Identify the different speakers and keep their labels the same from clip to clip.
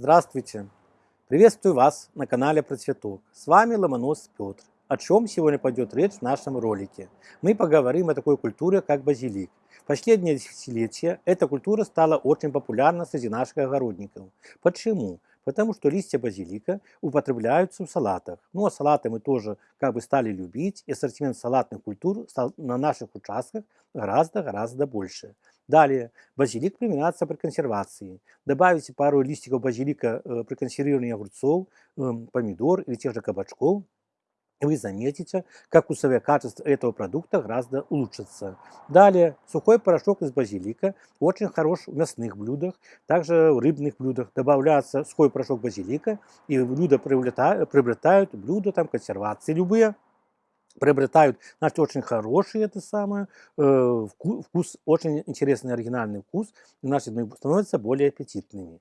Speaker 1: Здравствуйте! Приветствую вас на канале Процветок. С вами Ломонос Петр. О чем сегодня пойдет речь в нашем ролике? Мы поговорим о такой культуре, как базилик. В последние десятилетия эта культура стала очень популярна среди наших огородников. Почему? Потому что листья базилика употребляются в салатах. Ну а салаты мы тоже как бы стали любить, и ассортимент салатных культур стал на наших участках гораздо-гораздо больше. Далее, базилик применяется при консервации. Добавите пару листиков базилика э, при консервировании огурцов, э, помидор или тех же кабачков, вы заметите, как вкусовое качество этого продукта гораздо улучшится. Далее, сухой порошок из базилика очень хорош в мясных блюдах, также в рыбных блюдах. Добавляется сухой порошок базилика, и блюда приобретают блюда, там, консервации любые приобретают, значит, очень хороший это самое, э, вкус, вкус, очень интересный оригинальный вкус, значит, становятся более аппетитными.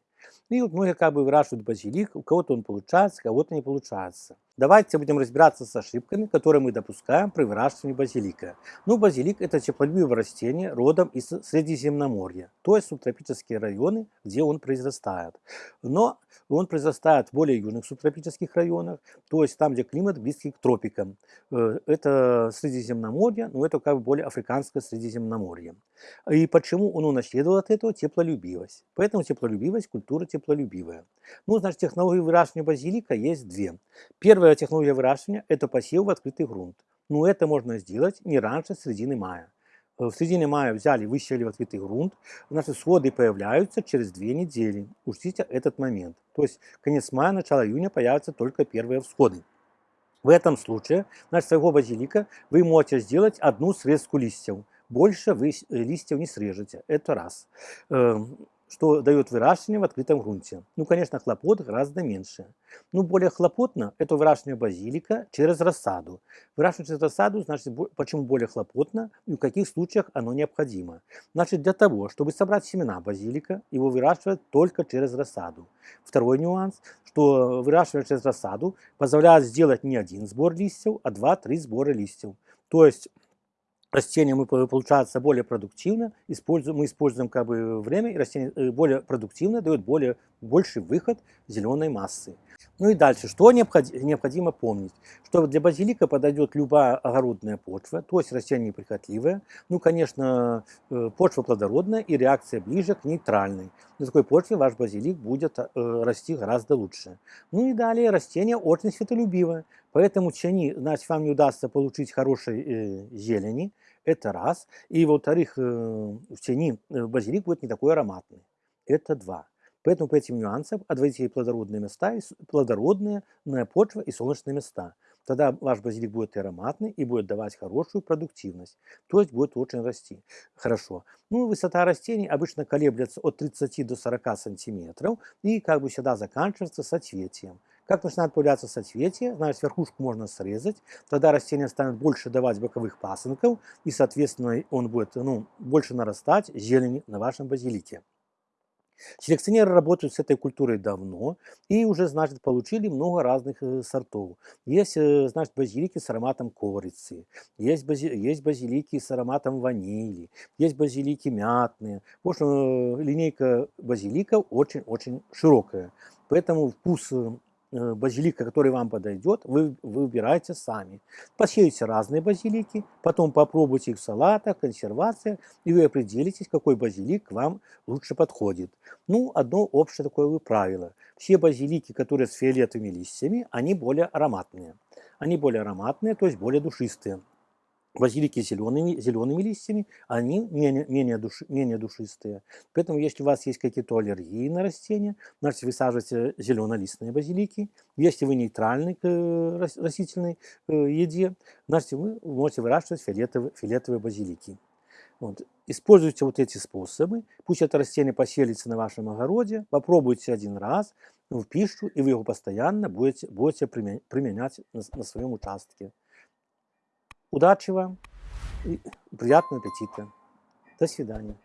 Speaker 1: И вот многие как бы выращивают базилик, у кого-то он получается, у кого-то не получается. Давайте будем разбираться с ошибками, которые мы допускаем при выращивании базилика. Ну, базилик – это теплолюбивое растение родом из Средиземноморья, то есть субтропические районы, где он произрастает. Но он произрастает в более южных субтропических районах, то есть там, где климат близкий к тропикам. Э, это Средиземноморье, но это как бы более африканское Средиземноморье. И почему он унаследовал от этого теплолюбивость? Поэтому теплолюбивость – культура теплолюбивая. Ну, значит, технологии выращивания базилика есть две. Первая технология выращивания – это посев в открытый грунт. Но это можно сделать не раньше середины мая. Э, в середине мая взяли, высеяли в открытый грунт, наши сходы появляются через две недели. Учтите этот момент. То есть конец мая, начало июня появятся только первые всходы. В этом случае, значит, своего базилика вы можете сделать одну срезку листьев. Больше вы э, листьев не срежете. Это раз. Что дает выращивание в открытом грунте. Ну, конечно, хлопот гораздо меньше. Ну, более хлопотно это выращивание базилика через рассаду. Выращивание через рассаду, значит, почему более хлопотно и в каких случаях оно необходимо. Значит, для того, чтобы собрать семена базилика, его выращивать только через рассаду. Второй нюанс, что выращивание через рассаду позволяет сделать не один сбор листьев, а два-три сбора листьев. То есть растение мы, получается более продуктивно, используем, мы используем как бы время, и растение э, более продуктивно дает более, больший выход зеленой массы. Ну и дальше, что необходимо помнить, что для базилика подойдет любая огородная почва, то есть растение неприхотливое, ну, конечно, э, почва плодородная и реакция ближе к нейтральной. На такой почве ваш базилик будет э, расти гораздо лучше. Ну и далее, растение очень светолюбивое, поэтому тени, значит, вам не удастся получить хорошей э, зелени, это раз. И во-вторых, в тени базилик будет не такой ароматный. Это два. Поэтому по этим нюансам отводите плодородные места, плодородные почва и солнечные места. Тогда ваш базилик будет ароматный и будет давать хорошую продуктивность. То есть будет очень расти. Хорошо. Ну, высота растений обычно колеблется от 30 до 40 сантиметров и как бы всегда заканчивается соцветием. Как начинает появляться соцветие, значит верхушку можно срезать, тогда растение станет больше давать боковых пасынков и, соответственно, он будет ну, больше нарастать зелени на вашем базилике. Селекционеры работают с этой культурой давно и уже, значит, получили много разных э, сортов. Есть, э, значит, базилики с ароматом корицы, есть, бази, есть базилики с ароматом ванили, есть базилики мятные. В общем, э, линейка базиликов очень-очень широкая. Поэтому вкус базилика, который вам подойдет, вы, выбираете сами. Посеете разные базилики, потом попробуйте их в салатах, консервациях, и вы определитесь, какой базилик вам лучше подходит. Ну, одно общее такое правило. Все базилики, которые с фиолетовыми листьями, они более ароматные. Они более ароматные, то есть более душистые базилики зелеными, зелеными листьями, они менее, менее, души, менее душистые. Поэтому, если у вас есть какие-то аллергии на растения, значит, высаживайте зеленолистные базилики. Если вы нейтральны к э, растительной э, еде, значит, вы можете выращивать фиолетовые, фиолетовые базилики. Вот. Используйте вот эти способы, пусть это растение поселится на вашем огороде, попробуйте один раз в пищу, и вы его постоянно будете, будете применять на, на своем участке. Удачи вам и приятного аппетита. До свидания.